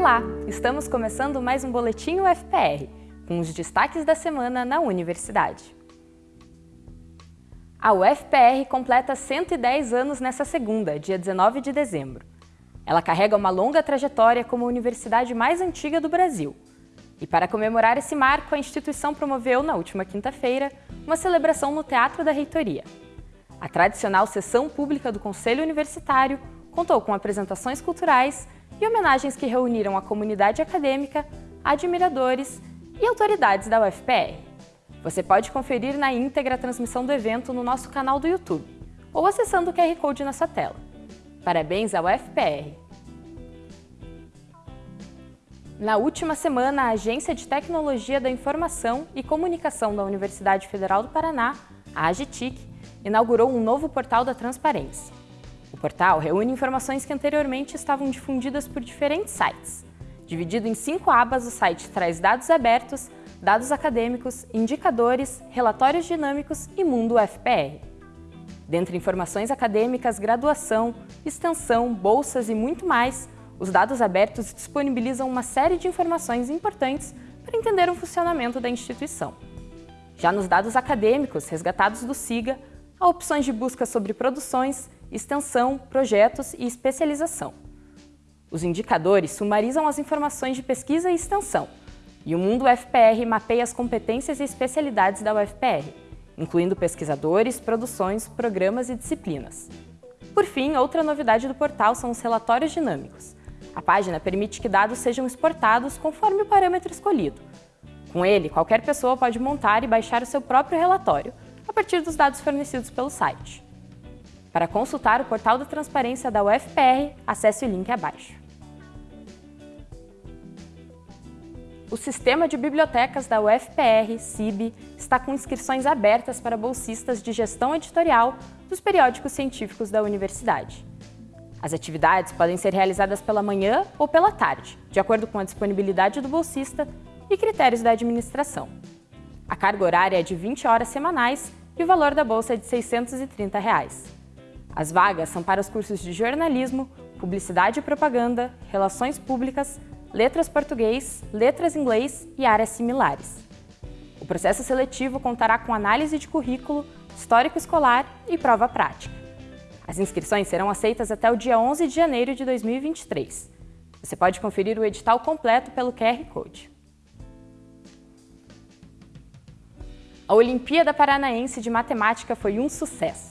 Olá, estamos começando mais um Boletim UFPR, com os destaques da semana na universidade. A UFPR completa 110 anos nessa segunda, dia 19 de dezembro. Ela carrega uma longa trajetória como a universidade mais antiga do Brasil. E para comemorar esse marco, a instituição promoveu, na última quinta-feira, uma celebração no Teatro da Reitoria. A tradicional sessão pública do Conselho Universitário contou com apresentações culturais e homenagens que reuniram a comunidade acadêmica, admiradores e autoridades da UFPR. Você pode conferir na íntegra a transmissão do evento no nosso canal do YouTube ou acessando o QR Code na sua tela. Parabéns à UFPR! Na última semana, a Agência de Tecnologia da Informação e Comunicação da Universidade Federal do Paraná, a AGTIC, inaugurou um novo portal da transparência. O portal reúne informações que anteriormente estavam difundidas por diferentes sites. Dividido em cinco abas, o site traz dados abertos, dados acadêmicos, indicadores, relatórios dinâmicos e Mundo UFPR. Dentre informações acadêmicas, graduação, extensão, bolsas e muito mais, os dados abertos disponibilizam uma série de informações importantes para entender o funcionamento da instituição. Já nos dados acadêmicos resgatados do SIGA, há opções de busca sobre produções, extensão, projetos e especialização. Os indicadores sumarizam as informações de pesquisa e extensão, e o Mundo UFPR mapeia as competências e especialidades da UFPR, incluindo pesquisadores, produções, programas e disciplinas. Por fim, outra novidade do portal são os relatórios dinâmicos. A página permite que dados sejam exportados conforme o parâmetro escolhido. Com ele, qualquer pessoa pode montar e baixar o seu próprio relatório, a partir dos dados fornecidos pelo site. Para consultar o portal da transparência da UFPR, acesse o link abaixo. O Sistema de Bibliotecas da UFPR, CIB, está com inscrições abertas para bolsistas de gestão editorial dos periódicos científicos da universidade. As atividades podem ser realizadas pela manhã ou pela tarde, de acordo com a disponibilidade do bolsista e critérios da administração. A carga horária é de 20 horas semanais e o valor da bolsa é de 630 reais. As vagas são para os cursos de jornalismo, publicidade e propaganda, relações públicas, letras português, letras inglês e áreas similares. O processo seletivo contará com análise de currículo, histórico escolar e prova prática. As inscrições serão aceitas até o dia 11 de janeiro de 2023. Você pode conferir o edital completo pelo QR Code. A Olimpíada Paranaense de Matemática foi um sucesso.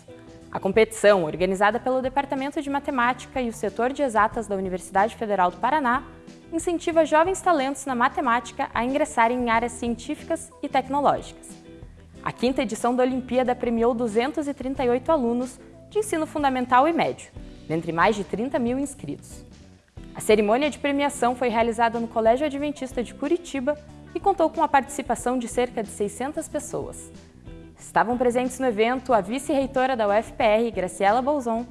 A competição, organizada pelo Departamento de Matemática e o setor de exatas da Universidade Federal do Paraná, incentiva jovens talentos na matemática a ingressarem em áreas científicas e tecnológicas. A quinta edição da Olimpíada premiou 238 alunos de ensino fundamental e médio, dentre mais de 30 mil inscritos. A cerimônia de premiação foi realizada no Colégio Adventista de Curitiba e contou com a participação de cerca de 600 pessoas. Estavam presentes no evento a vice-reitora da UFPR, Graciela Bolzon,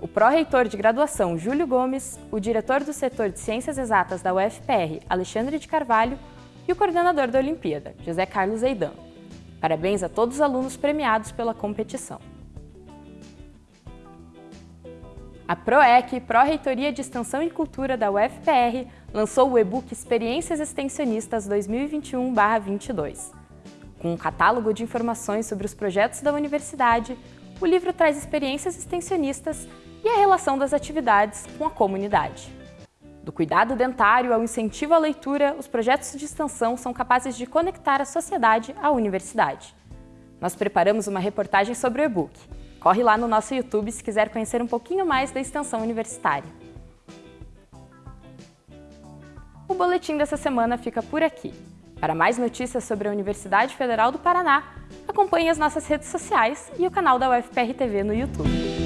o pró-reitor de graduação, Júlio Gomes, o diretor do setor de Ciências Exatas da UFPR, Alexandre de Carvalho, e o coordenador da Olimpíada, José Carlos Eidan. Parabéns a todos os alunos premiados pela competição. A PROEC, Pró-Reitoria de Extensão e Cultura da UFPR, lançou o e-book Experiências Extensionistas 2021-22. Com um catálogo de informações sobre os projetos da universidade, o livro traz experiências extensionistas e a relação das atividades com a comunidade. Do cuidado dentário ao incentivo à leitura, os projetos de extensão são capazes de conectar a sociedade à universidade. Nós preparamos uma reportagem sobre o e-book. Corre lá no nosso YouTube se quiser conhecer um pouquinho mais da extensão universitária. O boletim dessa semana fica por aqui. Para mais notícias sobre a Universidade Federal do Paraná, acompanhe as nossas redes sociais e o canal da UFPR TV no YouTube.